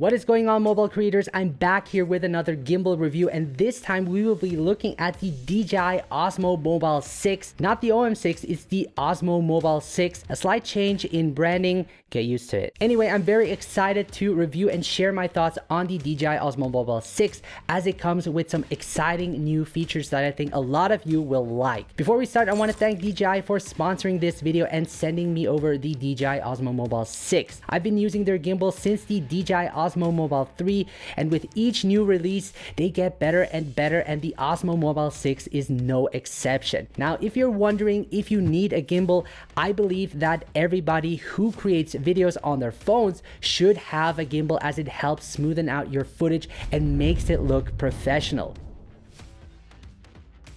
What is going on mobile creators? I'm back here with another gimbal review and this time we will be looking at the DJI Osmo Mobile 6. Not the OM6, it's the Osmo Mobile 6. A slight change in branding, get used to it. Anyway, I'm very excited to review and share my thoughts on the DJI Osmo Mobile 6 as it comes with some exciting new features that I think a lot of you will like. Before we start, I want to thank DJI for sponsoring this video and sending me over the DJI Osmo Mobile 6. I've been using their gimbal since the DJI Osmo Osmo Mobile 3 and with each new release they get better and better and the Osmo Mobile 6 is no exception. Now if you're wondering if you need a gimbal, I believe that everybody who creates videos on their phones should have a gimbal as it helps smoothen out your footage and makes it look professional.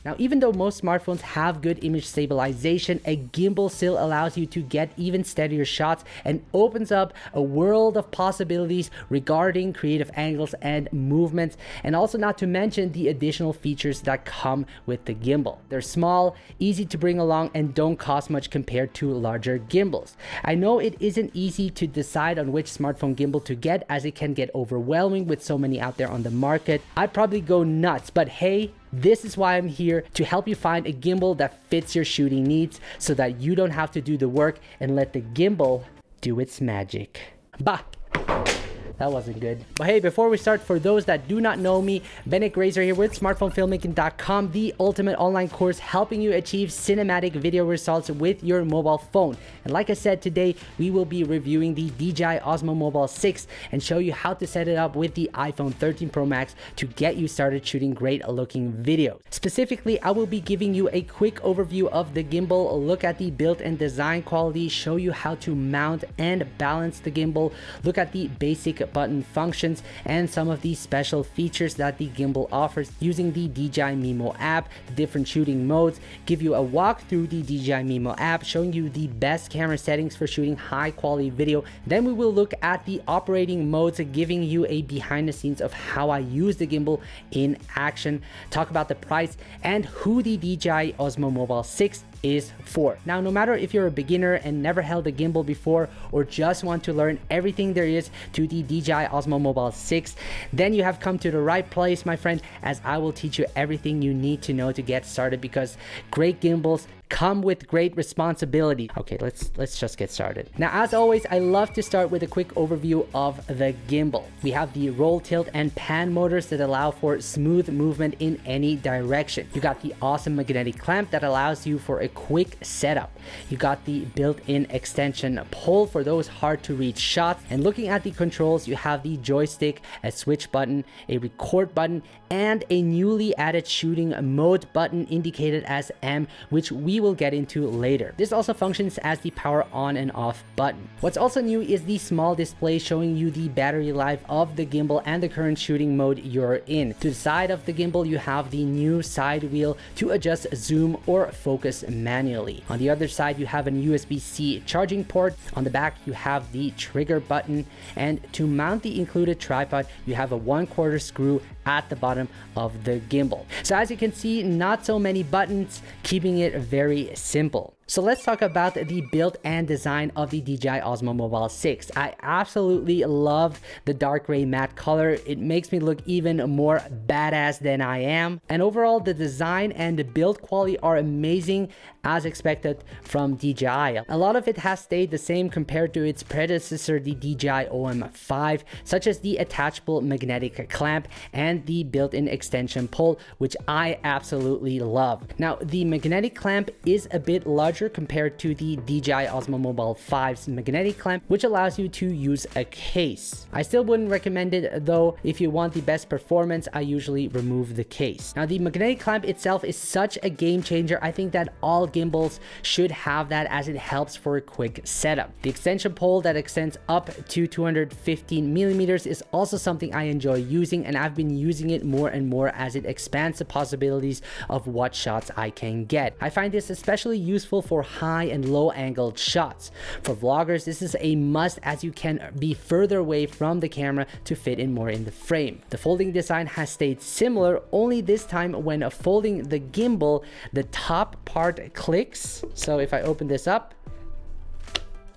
Now, even though most smartphones have good image stabilization, a gimbal still allows you to get even steadier shots and opens up a world of possibilities regarding creative angles and movements, and also not to mention the additional features that come with the gimbal. They're small, easy to bring along, and don't cost much compared to larger gimbals. I know it isn't easy to decide on which smartphone gimbal to get as it can get overwhelming with so many out there on the market. I'd probably go nuts, but hey, this is why I'm here to help you find a gimbal that fits your shooting needs so that you don't have to do the work and let the gimbal do its magic. Bah! That wasn't good. But hey, before we start, for those that do not know me, Benik Grazer here with smartphonefilmmaking.com, the ultimate online course helping you achieve cinematic video results with your mobile phone. And like I said today, we will be reviewing the DJI Osmo Mobile 6 and show you how to set it up with the iPhone 13 Pro Max to get you started shooting great looking videos. Specifically, I will be giving you a quick overview of the gimbal, look at the build and design quality, show you how to mount and balance the gimbal, look at the basic button functions and some of the special features that the gimbal offers using the DJI Mimo app, the different shooting modes, give you a walk through the DJI Mimo app showing you the best camera settings for shooting high quality video. Then we will look at the operating modes giving you a behind the scenes of how I use the gimbal in action, talk about the price and who the DJI Osmo Mobile 6 is for. Now, no matter if you're a beginner and never held a gimbal before or just want to learn everything there is to the DJI Osmo Mobile 6, then you have come to the right place, my friend, as I will teach you everything you need to know to get started because great gimbals come with great responsibility. Okay, let's let's just get started. Now, as always, I love to start with a quick overview of the gimbal. We have the roll, tilt, and pan motors that allow for smooth movement in any direction. You got the awesome magnetic clamp that allows you for a quick setup. You got the built-in extension pole for those hard to reach shots. And looking at the controls, you have the joystick, a switch button, a record button, and a newly added shooting mode button indicated as M, which we will get into later. This also functions as the power on and off button. What's also new is the small display showing you the battery life of the gimbal and the current shooting mode you're in. To the side of the gimbal, you have the new side wheel to adjust zoom or focus manually. On the other side, you have an USB-C charging port. On the back, you have the trigger button. And to mount the included tripod, you have a one quarter screw at the bottom of the gimbal. So as you can see, not so many buttons, keeping it very simple. So let's talk about the build and design of the DJI Osmo Mobile 6. I absolutely love the dark gray matte color. It makes me look even more badass than I am. And overall, the design and the build quality are amazing as expected from DJI. A lot of it has stayed the same compared to its predecessor, the DJI OM5, such as the attachable magnetic clamp and the built-in extension pole, which I absolutely love. Now, the magnetic clamp is a bit larger larger compared to the DJI Osmo Mobile 5's magnetic clamp, which allows you to use a case. I still wouldn't recommend it though. If you want the best performance, I usually remove the case. Now the magnetic clamp itself is such a game changer. I think that all gimbals should have that as it helps for a quick setup. The extension pole that extends up to 215 millimeters is also something I enjoy using and I've been using it more and more as it expands the possibilities of what shots I can get. I find this especially useful for high and low angled shots. For vloggers, this is a must as you can be further away from the camera to fit in more in the frame. The folding design has stayed similar, only this time when folding the gimbal, the top part clicks. So if I open this up,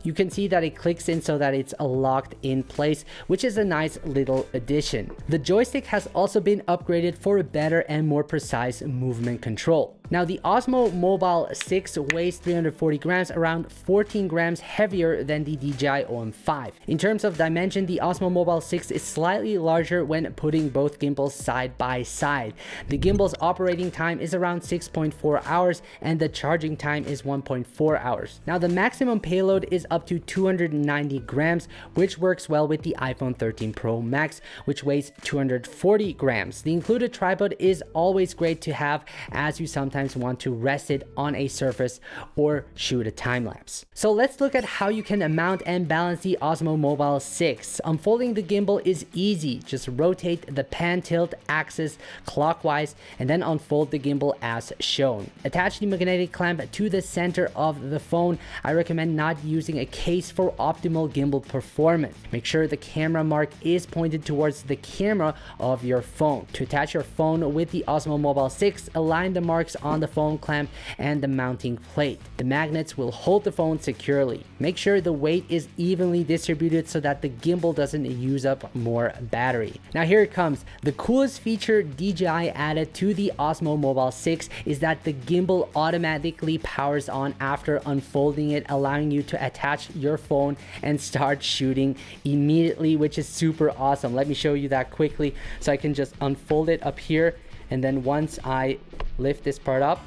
You can see that it clicks in so that it's locked in place, which is a nice little addition. The joystick has also been upgraded for a better and more precise movement control. Now the Osmo Mobile 6 weighs 340 grams, around 14 grams heavier than the DJI OM5. In terms of dimension, the Osmo Mobile 6 is slightly larger when putting both gimbals side by side. The gimbal's operating time is around 6.4 hours and the charging time is 1.4 hours. Now the maximum payload is up to 290 grams, which works well with the iPhone 13 Pro Max, which weighs 240 grams. The included tripod is always great to have as you sometimes sometimes want to rest it on a surface or shoot a time lapse. So let's look at how you can mount and balance the Osmo Mobile 6. Unfolding the gimbal is easy. Just rotate the pan tilt axis clockwise and then unfold the gimbal as shown. Attach the magnetic clamp to the center of the phone. I recommend not using a case for optimal gimbal performance. Make sure the camera mark is pointed towards the camera of your phone. To attach your phone with the Osmo Mobile 6, align the marks on the phone clamp and the mounting plate. The magnets will hold the phone securely. Make sure the weight is evenly distributed so that the gimbal doesn't use up more battery. Now here it comes. The coolest feature DJI added to the Osmo Mobile 6 is that the gimbal automatically powers on after unfolding it, allowing you to attach your phone and start shooting immediately, which is super awesome. Let me show you that quickly. So I can just unfold it up here and then once I lift this part up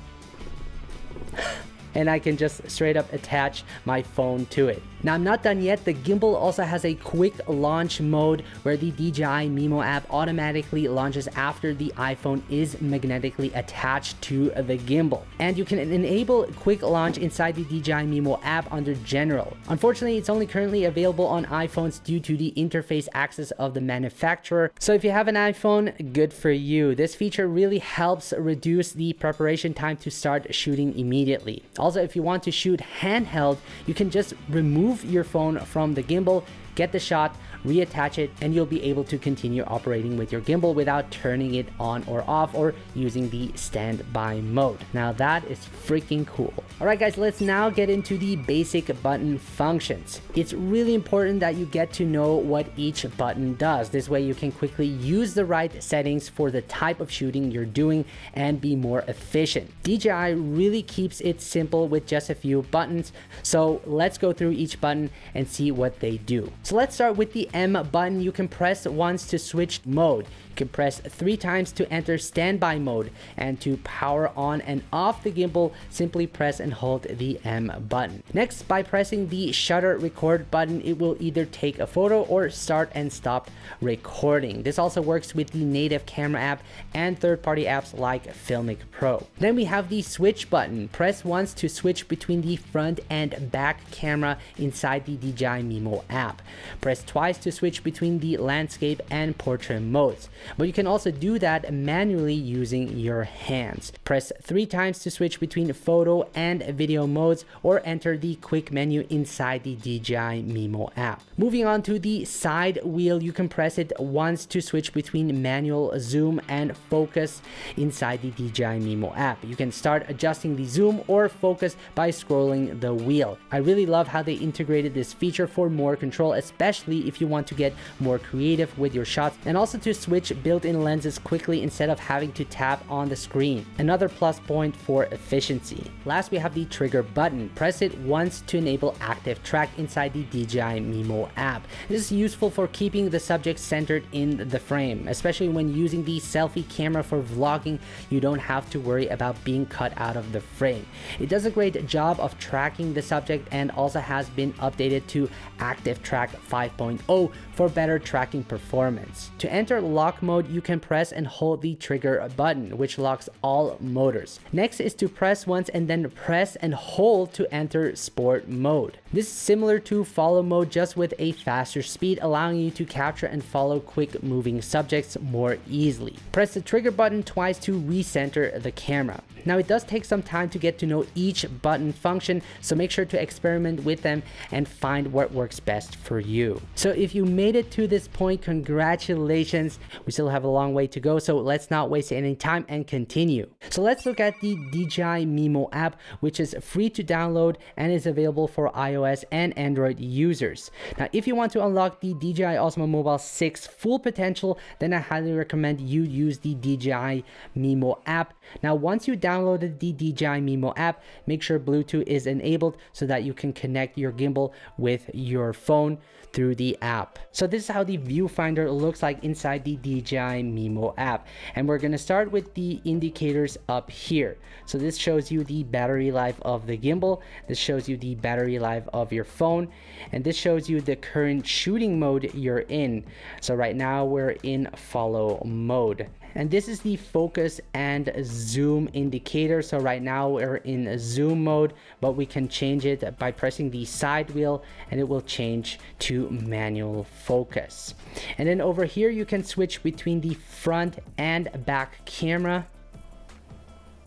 and I can just straight up attach my phone to it. Now I'm not done yet, the gimbal also has a quick launch mode where the DJI Mimo app automatically launches after the iPhone is magnetically attached to the gimbal. And you can enable quick launch inside the DJI Mimo app under general. Unfortunately, it's only currently available on iPhones due to the interface access of the manufacturer. So if you have an iPhone, good for you. This feature really helps reduce the preparation time to start shooting immediately. If you want to shoot handheld, you can just remove your phone from the gimbal, get the shot, reattach it, and you'll be able to continue operating with your gimbal without turning it on or off or using the standby mode. Now that is freaking cool. Alright guys, let's now get into the basic button functions. It's really important that you get to know what each button does. This way you can quickly use the right settings for the type of shooting you're doing and be more efficient. DJI really keeps it simple with just a few buttons. So let's go through each button and see what they do. So let's start with the M button. You can press once to switch mode can press three times to enter standby mode and to power on and off the gimbal simply press and hold the M button. Next by pressing the shutter record button it will either take a photo or start and stop recording. This also works with the native camera app and third-party apps like Filmic Pro. Then we have the switch button. Press once to switch between the front and back camera inside the DJI Mimo app. Press twice to switch between the landscape and portrait modes but you can also do that manually using your hands. Press three times to switch between photo and video modes or enter the quick menu inside the DJI Mimo app. Moving on to the side wheel, you can press it once to switch between manual zoom and focus inside the DJI Mimo app. You can start adjusting the zoom or focus by scrolling the wheel. I really love how they integrated this feature for more control, especially if you want to get more creative with your shots and also to switch built-in lenses quickly instead of having to tap on the screen. Another plus point for efficiency. Last, we have the trigger button. Press it once to enable active track inside the DJI Mimo app. This is useful for keeping the subject centered in the frame, especially when using the selfie camera for vlogging, you don't have to worry about being cut out of the frame. It does a great job of tracking the subject and also has been updated to Active Track 5.0 for better tracking performance. To enter lock mode, you can press and hold the trigger button, which locks all motors. Next is to press once and then press and hold to enter sport mode. This is similar to follow mode just with a faster speed, allowing you to capture and follow quick moving subjects more easily. Press the trigger button twice to recenter the camera. Now it does take some time to get to know each button function, so make sure to experiment with them and find what works best for you. So if you made it to this point, congratulations. We still have a long way to go, so let's not waste any time and continue. So let's look at the DJI Mimo app, which is free to download and is available for iOS and Android users. Now, if you want to unlock the DJI Osmo Mobile 6 full potential, then I highly recommend you use the DJI Mimo app. Now, once you downloaded the DJI Mimo app, make sure Bluetooth is enabled so that you can connect your gimbal with your phone through the app. So this is how the viewfinder looks like inside the DJI Mimo app. And we're gonna start with the indicators up here. So this shows you the battery life of the gimbal. This shows you the battery life of your phone. And this shows you the current shooting mode you're in. So right now we're in follow mode and this is the focus and zoom indicator so right now we're in zoom mode but we can change it by pressing the side wheel and it will change to manual focus and then over here you can switch between the front and back camera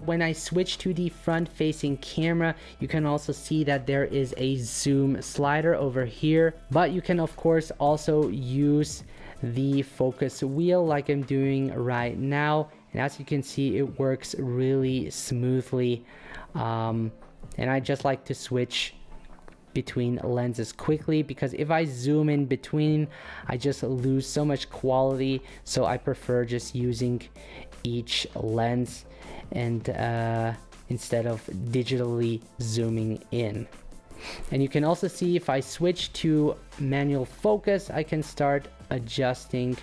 when I switch to the front facing camera, you can also see that there is a zoom slider over here, but you can of course also use the focus wheel like I'm doing right now. And as you can see, it works really smoothly. Um, and I just like to switch between lenses quickly because if I zoom in between, I just lose so much quality. So I prefer just using each lens and uh, instead of digitally zooming in. And you can also see if I switch to manual focus, I can start adjusting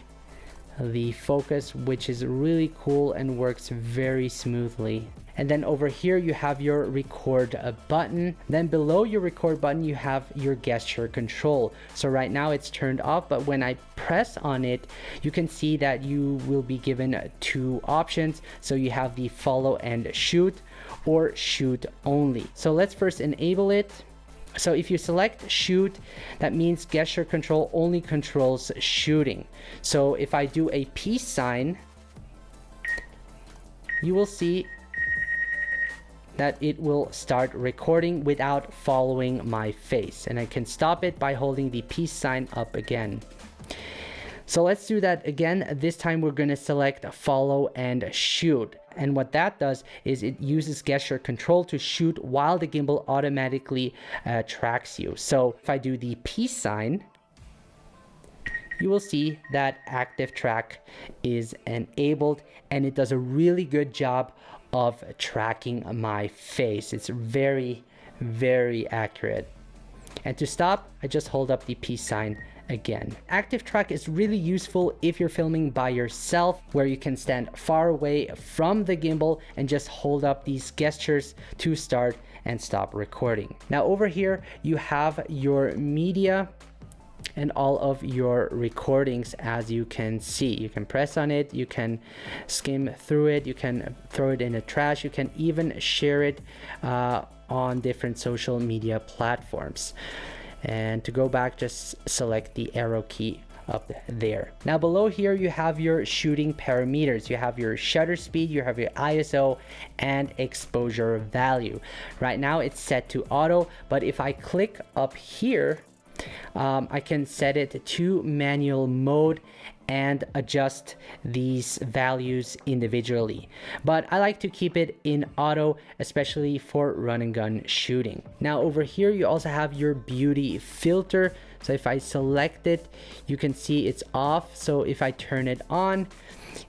the focus, which is really cool and works very smoothly. And then over here, you have your record uh, button. Then below your record button, you have your gesture control. So right now it's turned off, but when I press on it, you can see that you will be given two options. So you have the follow and shoot or shoot only. So let's first enable it. So if you select shoot, that means gesture control only controls shooting. So if I do a peace sign, you will see that it will start recording without following my face. And I can stop it by holding the peace sign up again. So let's do that again. This time we're going to select follow and shoot. And what that does is it uses gesture control to shoot while the gimbal automatically uh, tracks you. So if I do the peace sign, you will see that active track is enabled and it does a really good job of tracking my face. It's very, very accurate. And to stop, I just hold up the peace sign again. Active track is really useful if you're filming by yourself where you can stand far away from the gimbal and just hold up these gestures to start and stop recording. Now over here you have your media and all of your recordings as you can see you can press on it you can skim through it you can throw it in the trash you can even share it uh, on different social media platforms and to go back just select the arrow key up there. Now below here you have your shooting parameters. You have your shutter speed, you have your ISO and exposure value. Right now it's set to auto, but if I click up here, um, I can set it to manual mode and adjust these values individually. But I like to keep it in auto, especially for run and gun shooting. Now over here, you also have your beauty filter. So if I select it, you can see it's off. So if I turn it on,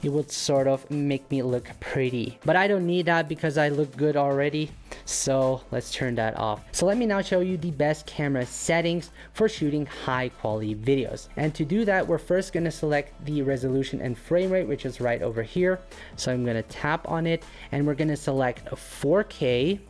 it would sort of make me look pretty. But I don't need that because I look good already. So let's turn that off. So let me now show you the best camera settings for shooting high quality videos. And to do that, we're first gonna select the resolution and frame rate, which is right over here. So I'm gonna tap on it and we're gonna select 4K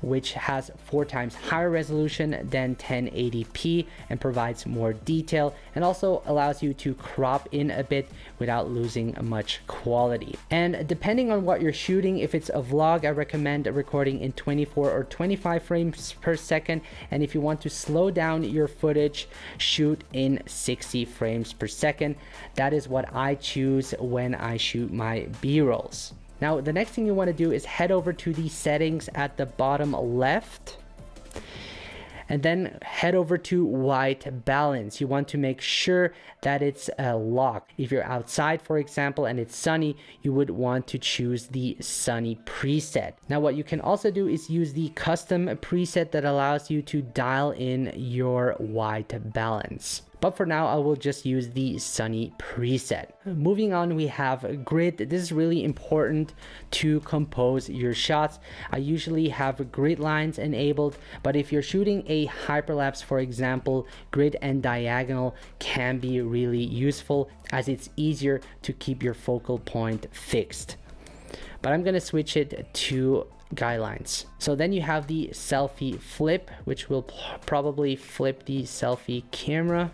which has four times higher resolution than 1080p and provides more detail and also allows you to crop in a bit without losing much quality. And depending on what you're shooting, if it's a vlog, I recommend recording in 24 or 25 frames per second. And if you want to slow down your footage, shoot in 60 frames per second. That is what I choose when I shoot my B-rolls. Now, the next thing you want to do is head over to the settings at the bottom left. and then head over to white balance. You want to make sure that it's uh, locked. If you're outside, for example, and it's sunny, you would want to choose the sunny preset. Now, what you can also do is use the custom preset that allows you to dial in your white balance. But for now, I will just use the sunny preset. Moving on, we have grid. This is really important to compose your shots. I usually have grid lines enabled, but if you're shooting a hyperlapse, for example, grid and diagonal can be really useful as it's easier to keep your focal point fixed. But I'm gonna switch it to guidelines. So then you have the selfie flip, which will probably flip the selfie camera.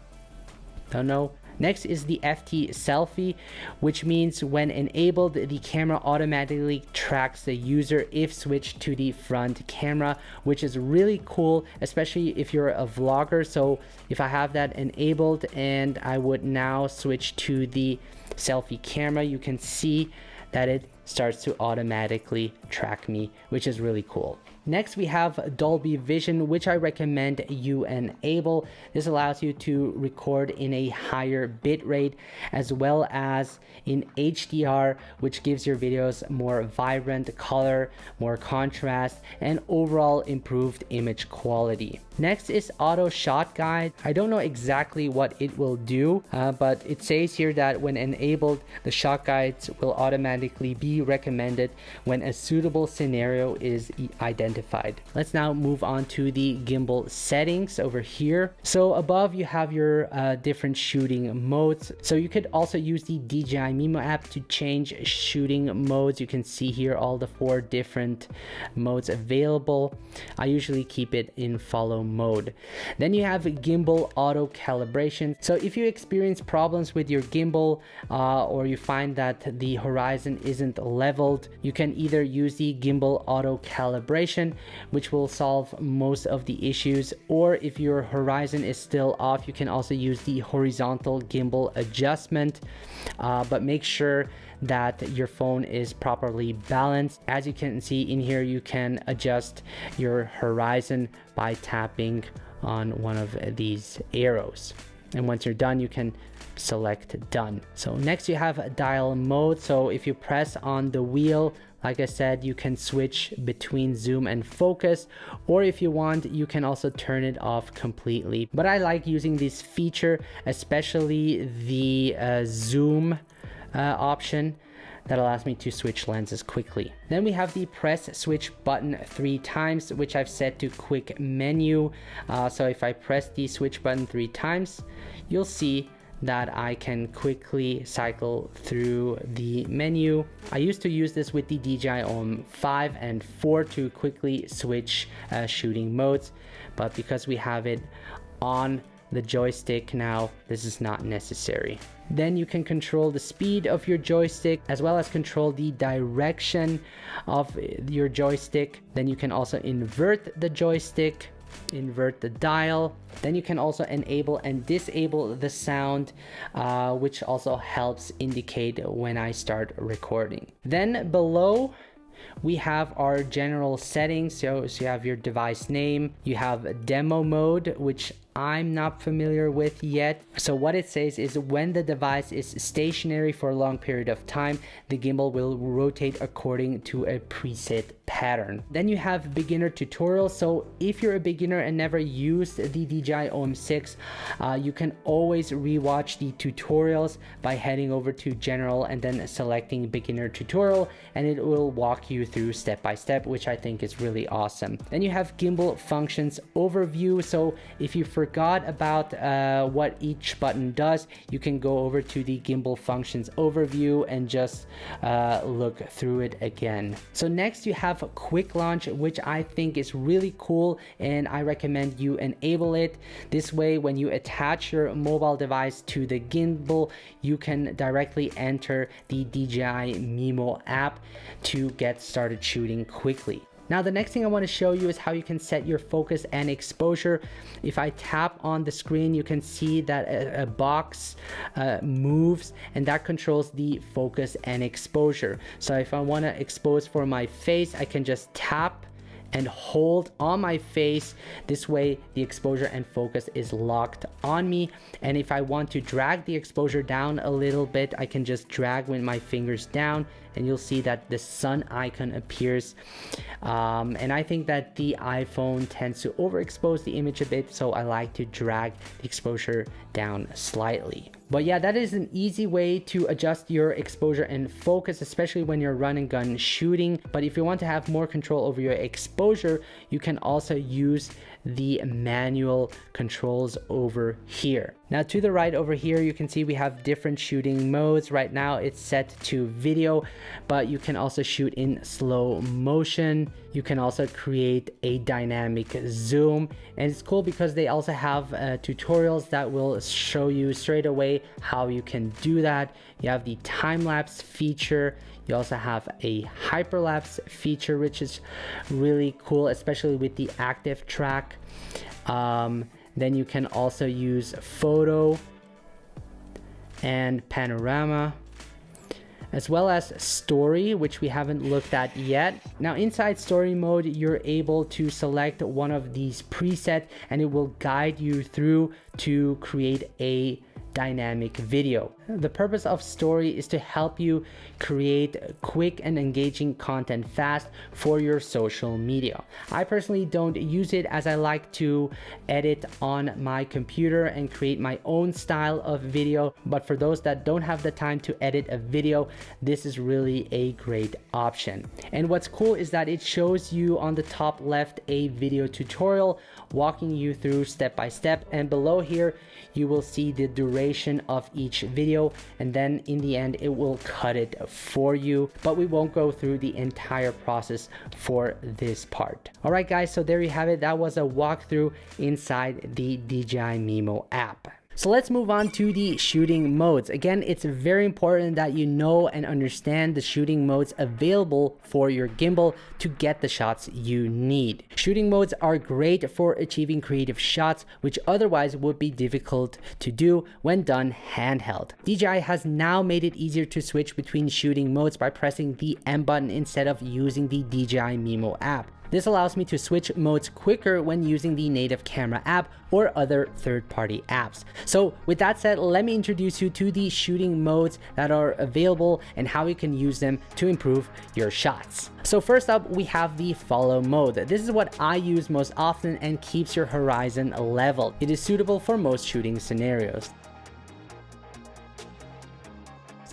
Don't know. Next is the FT selfie, which means when enabled, the camera automatically tracks the user if switched to the front camera, which is really cool, especially if you're a vlogger. So if I have that enabled and I would now switch to the selfie camera, you can see that it starts to automatically track me, which is really cool. Next, we have Dolby Vision, which I recommend you enable. This allows you to record in a higher bit rate as well as in HDR, which gives your videos more vibrant color, more contrast, and overall improved image quality. Next is Auto Shot Guide. I don't know exactly what it will do, uh, but it says here that when enabled, the shot guides will automatically be recommended when a suitable scenario is identified. Let's now move on to the gimbal settings over here. So above you have your uh, different shooting modes. So you could also use the DJI Mimo app to change shooting modes. You can see here all the four different modes available. I usually keep it in follow mode. Then you have gimbal auto calibration. So if you experience problems with your gimbal uh, or you find that the horizon isn't leveled, you can either use the gimbal auto calibration, which will solve most of the issues, or if your horizon is still off, you can also use the horizontal gimbal adjustment, uh, but make sure that your phone is properly balanced. As you can see in here, you can adjust your horizon by tapping on one of these arrows. And once you're done, you can select done. So next you have dial mode. So if you press on the wheel, like I said, you can switch between zoom and focus, or if you want, you can also turn it off completely. But I like using this feature, especially the uh, zoom uh, option that allows me to switch lenses quickly. Then we have the press switch button three times, which I've set to quick menu. Uh, so if I press the switch button three times, you'll see that I can quickly cycle through the menu. I used to use this with the DJI OM 5 and 4 to quickly switch uh, shooting modes, but because we have it on the joystick now, this is not necessary. Then you can control the speed of your joystick as well as control the direction of your joystick. Then you can also invert the joystick invert the dial. Then you can also enable and disable the sound uh, which also helps indicate when I start recording. Then below we have our general settings. So, so you have your device name you have demo mode which I'm not familiar with yet. So what it says is when the device is stationary for a long period of time, the gimbal will rotate according to a preset pattern. Then you have beginner tutorial. So if you're a beginner and never used the DJI OM6, uh, you can always rewatch the tutorials by heading over to general and then selecting beginner tutorial and it will walk you through step by step, which I think is really awesome. Then you have gimbal functions overview. So if you forget forgot about uh, what each button does, you can go over to the gimbal functions overview and just uh, look through it again. So next you have quick launch, which I think is really cool and I recommend you enable it. This way, when you attach your mobile device to the gimbal, you can directly enter the DJI Mimo app to get started shooting quickly. Now the next thing I want to show you is how you can set your focus and exposure. If I tap on the screen, you can see that a, a box uh, moves and that controls the focus and exposure. So if I want to expose for my face, I can just tap and hold on my face. This way the exposure and focus is locked on me. And if I want to drag the exposure down a little bit, I can just drag with my fingers down and you'll see that the sun icon appears. Um, and I think that the iPhone tends to overexpose the image a bit, so I like to drag the exposure down slightly. But yeah, that is an easy way to adjust your exposure and focus, especially when you're run and gun shooting. But if you want to have more control over your exposure, you can also use the manual controls over here. Now to the right over here, you can see we have different shooting modes. Right now it's set to video, but you can also shoot in slow motion. You can also create a dynamic zoom. And it's cool because they also have uh, tutorials that will show you straight away how you can do that. You have the time-lapse feature. You also have a hyperlapse feature, which is really cool, especially with the active track. Um, then you can also use photo and panorama as well as story which we haven't looked at yet now inside story mode you're able to select one of these presets and it will guide you through to create a dynamic video. The purpose of Story is to help you create quick and engaging content fast for your social media. I personally don't use it as I like to edit on my computer and create my own style of video. But for those that don't have the time to edit a video, this is really a great option. And what's cool is that it shows you on the top left a video tutorial walking you through step by step. And below here, you will see the duration of each video and then in the end it will cut it for you. But we won't go through the entire process for this part. All right guys so there you have it. That was a walkthrough inside the DJI Mimo app so let's move on to the shooting modes. Again, it's very important that you know and understand the shooting modes available for your gimbal to get the shots you need. Shooting modes are great for achieving creative shots, which otherwise would be difficult to do when done handheld. DJI has now made it easier to switch between shooting modes by pressing the M button instead of using the DJI Mimo app. This allows me to switch modes quicker when using the native camera app or other third-party apps. So with that said, let me introduce you to the shooting modes that are available and how you can use them to improve your shots. So first up, we have the follow mode. This is what I use most often and keeps your horizon level. It is suitable for most shooting scenarios.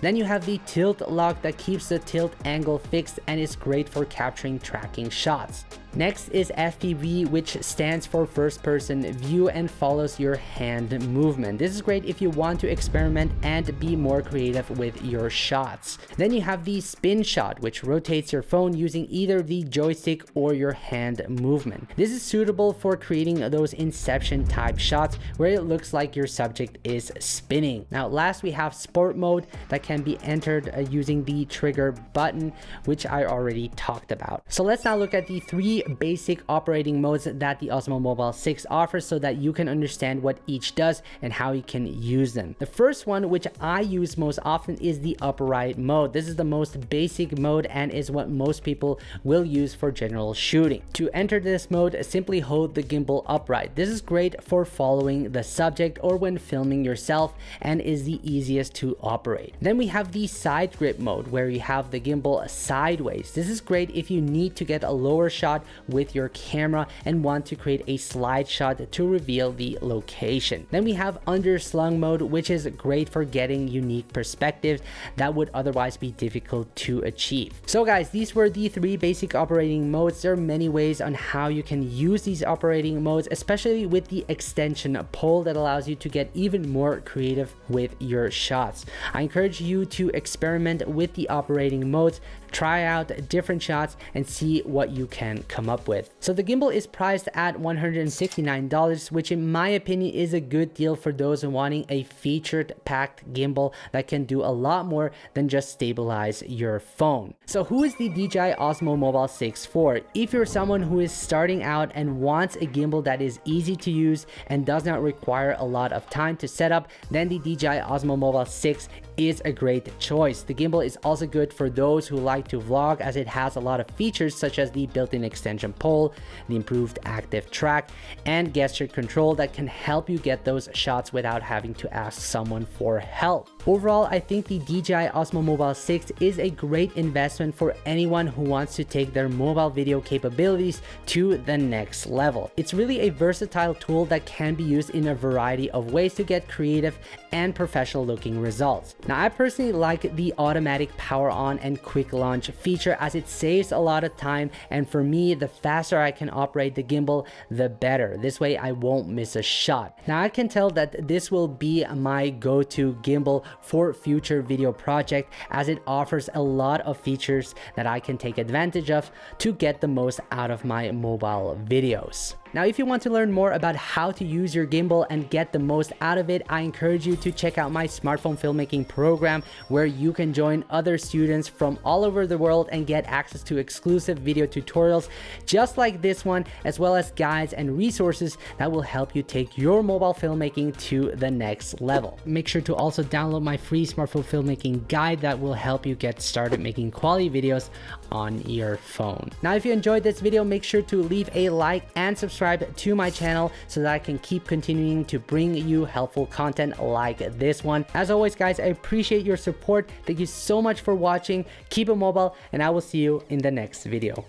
Then you have the tilt lock that keeps the tilt angle fixed and is great for capturing tracking shots. Next is FPV, which stands for first person view and follows your hand movement. This is great if you want to experiment and be more creative with your shots. Then you have the spin shot, which rotates your phone using either the joystick or your hand movement. This is suitable for creating those inception type shots where it looks like your subject is spinning. Now last we have sport mode that can be entered uh, using the trigger button, which I already talked about. So let's now look at the three basic operating modes that the Osmo Mobile 6 offers so that you can understand what each does and how you can use them. The first one, which I use most often is the upright mode. This is the most basic mode and is what most people will use for general shooting. To enter this mode, simply hold the gimbal upright. This is great for following the subject or when filming yourself and is the easiest to operate. Then we have the side grip mode where you have the gimbal sideways. This is great if you need to get a lower shot with your camera and want to create a slide shot to reveal the location. Then we have underslung mode, which is great for getting unique perspectives that would otherwise be difficult to achieve. So guys, these were the three basic operating modes. There are many ways on how you can use these operating modes, especially with the extension pole that allows you to get even more creative with your shots. I encourage you to experiment with the operating modes, try out different shots and see what you can come up with. So the gimbal is priced at $169, which in my opinion is a good deal for those wanting a featured packed gimbal that can do a lot more than just stabilize your phone. So who is the DJI Osmo Mobile 6 for? If you're someone who is starting out and wants a gimbal that is easy to use and does not require a lot of time to set up, then the DJI Osmo Mobile 6 is a great choice. The gimbal is also good for those who like to vlog as it has a lot of features such as the built-in extension pole, the improved active track, and gesture control that can help you get those shots without having to ask someone for help. Overall, I think the DJI Osmo Mobile 6 is a great investment for anyone who wants to take their mobile video capabilities to the next level. It's really a versatile tool that can be used in a variety of ways to get creative and professional looking results. Now, I personally like the automatic power on and quick launch feature as it saves a lot of time and for me, the faster I can operate the gimbal, the better. This way I won't miss a shot. Now I can tell that this will be my go-to gimbal for future video project as it offers a lot of features that I can take advantage of to get the most out of my mobile videos. Now, if you want to learn more about how to use your gimbal and get the most out of it, I encourage you to check out my smartphone filmmaking program where you can join other students from all over the world and get access to exclusive video tutorials just like this one, as well as guides and resources that will help you take your mobile filmmaking to the next level. Make sure to also download my free smartphone filmmaking guide that will help you get started making quality videos on your phone. Now, if you enjoyed this video, make sure to leave a like and subscribe subscribe to my channel so that I can keep continuing to bring you helpful content like this one. As always, guys, I appreciate your support. Thank you so much for watching. Keep it mobile, and I will see you in the next video.